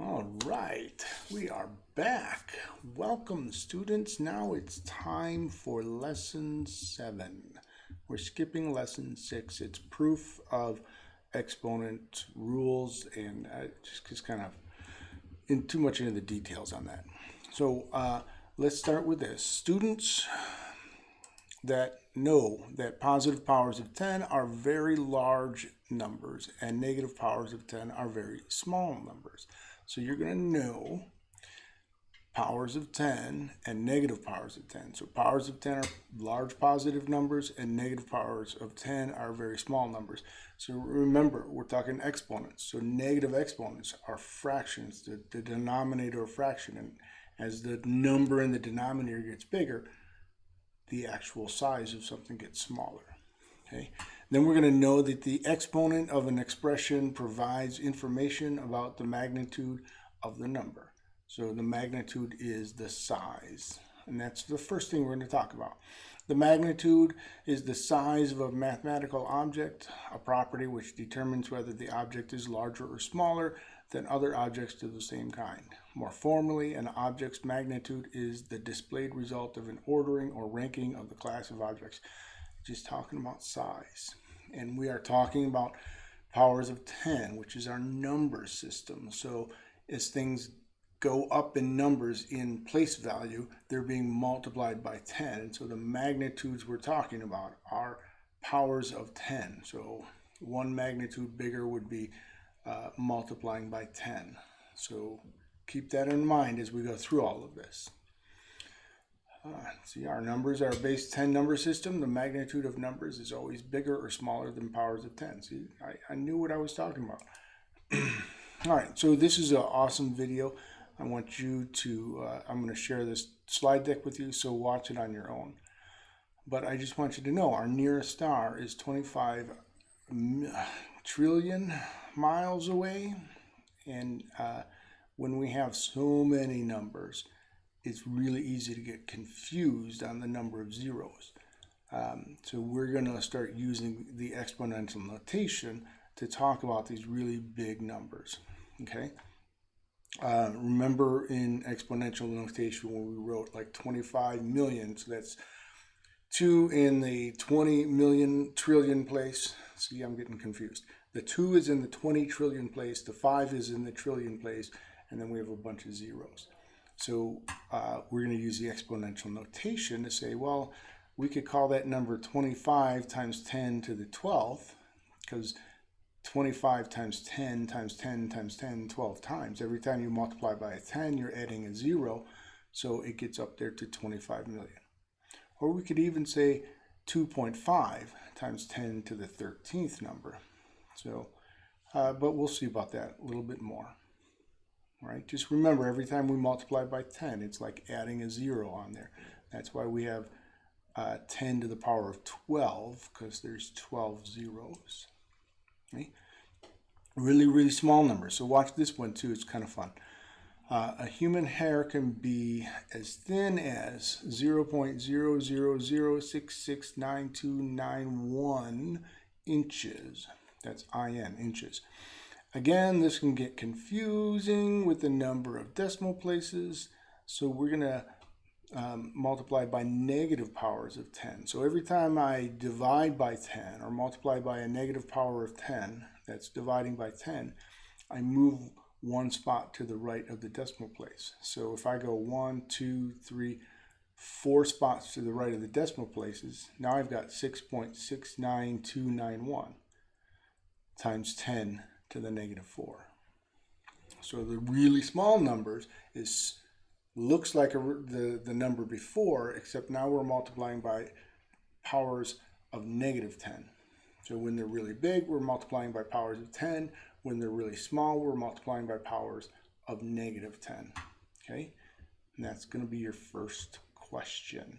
All right, we are back. Welcome, students. Now it's time for lesson seven. We're skipping lesson six. It's proof of exponent rules and uh, just, just kind of in too much into the details on that. So uh, let's start with this. Students that know that positive powers of 10 are very large numbers and negative powers of 10 are very small numbers. So you're going to know powers of 10 and negative powers of 10. So powers of 10 are large positive numbers and negative powers of 10 are very small numbers. So remember, we're talking exponents. So negative exponents are fractions, the, the denominator of fraction. And as the number in the denominator gets bigger, the actual size of something gets smaller. Okay. Then we're going to know that the exponent of an expression provides information about the magnitude of the number. So the magnitude is the size. And that's the first thing we're going to talk about. The magnitude is the size of a mathematical object, a property which determines whether the object is larger or smaller than other objects of the same kind. More formally, an object's magnitude is the displayed result of an ordering or ranking of the class of objects. Just talking about size. And we are talking about powers of 10, which is our number system. So as things go up in numbers in place value, they're being multiplied by 10. And so the magnitudes we're talking about are powers of 10. So one magnitude bigger would be uh, multiplying by 10. So keep that in mind as we go through all of this. See, our numbers are base 10 number system. The magnitude of numbers is always bigger or smaller than powers of 10. See, I, I knew what I was talking about. all right, so this is an awesome video. I want you to, uh, I'm going to share this slide deck with you, so watch it on your own. But I just want you to know our nearest star is 25 trillion miles away. And uh, when we have so many numbers, it's really easy to get confused on the number of zeros. Um, so we're going to start using the exponential notation to talk about these really big numbers. Okay. Uh, remember in exponential notation when we wrote like 25 million, so that's two in the 20 million trillion place. See, I'm getting confused. The two is in the 20 trillion place, the five is in the trillion place, and then we have a bunch of zeros. So uh, we're going to use the exponential notation to say, well, we could call that number 25 times 10 to the 12th, because 25 times 10 times 10 times 10, 12 times. Every time you multiply by a 10, you're adding a zero, so it gets up there to 25 million. Or we could even say 2.5 times 10 to the 13th number. So, uh, but we'll see about that a little bit more. Right, just remember every time we multiply by 10, it's like adding a zero on there. That's why we have uh, 10 to the power of 12, because there's 12 zeros. Okay? Really, really small numbers. So watch this one too, it's kind of fun. Uh, a human hair can be as thin as 0.00066991 inches. That's IN, inches. Again, this can get confusing with the number of decimal places. So we're going to um, multiply by negative powers of 10. So every time I divide by 10 or multiply by a negative power of 10, that's dividing by 10, I move one spot to the right of the decimal place. So if I go one, two, three, four spots to the right of the decimal places, now I've got 6.69291 times 10 to the negative 4. So the really small numbers is looks like a, the, the number before, except now we're multiplying by powers of negative 10. So when they're really big, we're multiplying by powers of 10. When they're really small, we're multiplying by powers of negative 10. Okay, and that's going to be your first question.